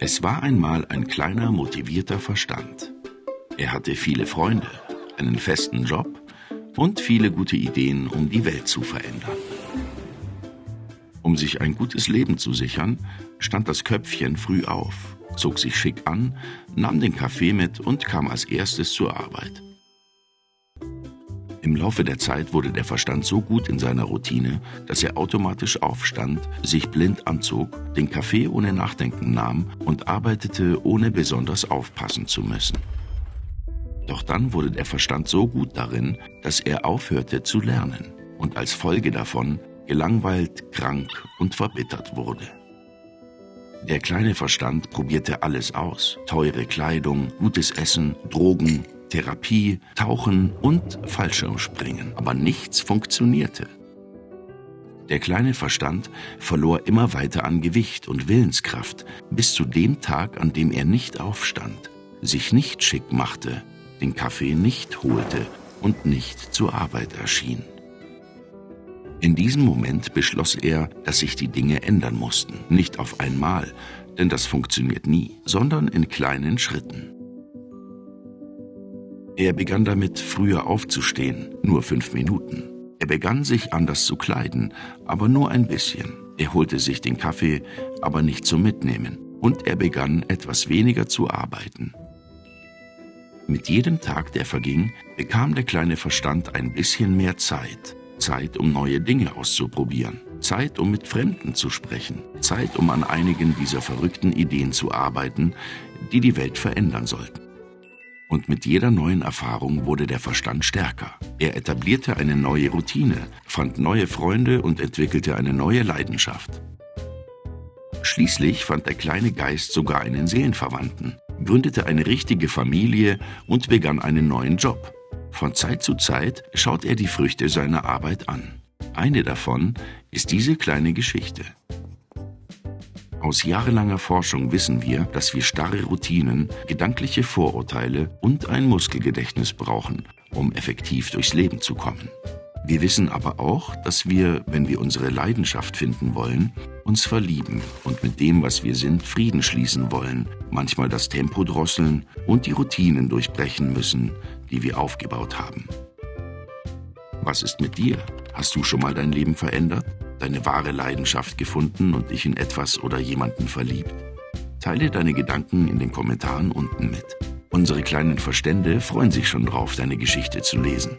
Es war einmal ein kleiner, motivierter Verstand. Er hatte viele Freunde, einen festen Job und viele gute Ideen, um die Welt zu verändern. Um sich ein gutes Leben zu sichern, stand das Köpfchen früh auf, zog sich schick an, nahm den Kaffee mit und kam als erstes zur Arbeit. Im Laufe der Zeit wurde der Verstand so gut in seiner Routine, dass er automatisch aufstand, sich blind anzog, den Kaffee ohne Nachdenken nahm und arbeitete, ohne besonders aufpassen zu müssen. Doch dann wurde der Verstand so gut darin, dass er aufhörte zu lernen und als Folge davon gelangweilt, krank und verbittert wurde. Der kleine Verstand probierte alles aus. Teure Kleidung, gutes Essen, Drogen, Therapie, Tauchen und Fallschirmspringen. Aber nichts funktionierte. Der kleine Verstand verlor immer weiter an Gewicht und Willenskraft, bis zu dem Tag, an dem er nicht aufstand, sich nicht schick machte, den Kaffee nicht holte und nicht zur Arbeit erschien. In diesem Moment beschloss er, dass sich die Dinge ändern mussten, nicht auf einmal, denn das funktioniert nie, sondern in kleinen Schritten. Er begann damit, früher aufzustehen, nur fünf Minuten. Er begann sich anders zu kleiden, aber nur ein bisschen. Er holte sich den Kaffee, aber nicht zum Mitnehmen. Und er begann etwas weniger zu arbeiten. Mit jedem Tag, der verging, bekam der kleine Verstand ein bisschen mehr Zeit. Zeit, um neue Dinge auszuprobieren. Zeit, um mit Fremden zu sprechen. Zeit, um an einigen dieser verrückten Ideen zu arbeiten, die die Welt verändern sollten. Und mit jeder neuen Erfahrung wurde der Verstand stärker. Er etablierte eine neue Routine, fand neue Freunde und entwickelte eine neue Leidenschaft. Schließlich fand der kleine Geist sogar einen Seelenverwandten, gründete eine richtige Familie und begann einen neuen Job. Von Zeit zu Zeit schaut er die Früchte seiner Arbeit an. Eine davon ist diese kleine Geschichte. Aus jahrelanger Forschung wissen wir, dass wir starre Routinen, gedankliche Vorurteile und ein Muskelgedächtnis brauchen, um effektiv durchs Leben zu kommen. Wir wissen aber auch, dass wir, wenn wir unsere Leidenschaft finden wollen, uns verlieben und mit dem, was wir sind, Frieden schließen wollen, manchmal das Tempo drosseln und die Routinen durchbrechen müssen, die wir aufgebaut haben. Was ist mit dir? Hast du schon mal dein Leben verändert? Deine wahre Leidenschaft gefunden und dich in etwas oder jemanden verliebt? Teile deine Gedanken in den Kommentaren unten mit. Unsere kleinen Verstände freuen sich schon drauf, deine Geschichte zu lesen.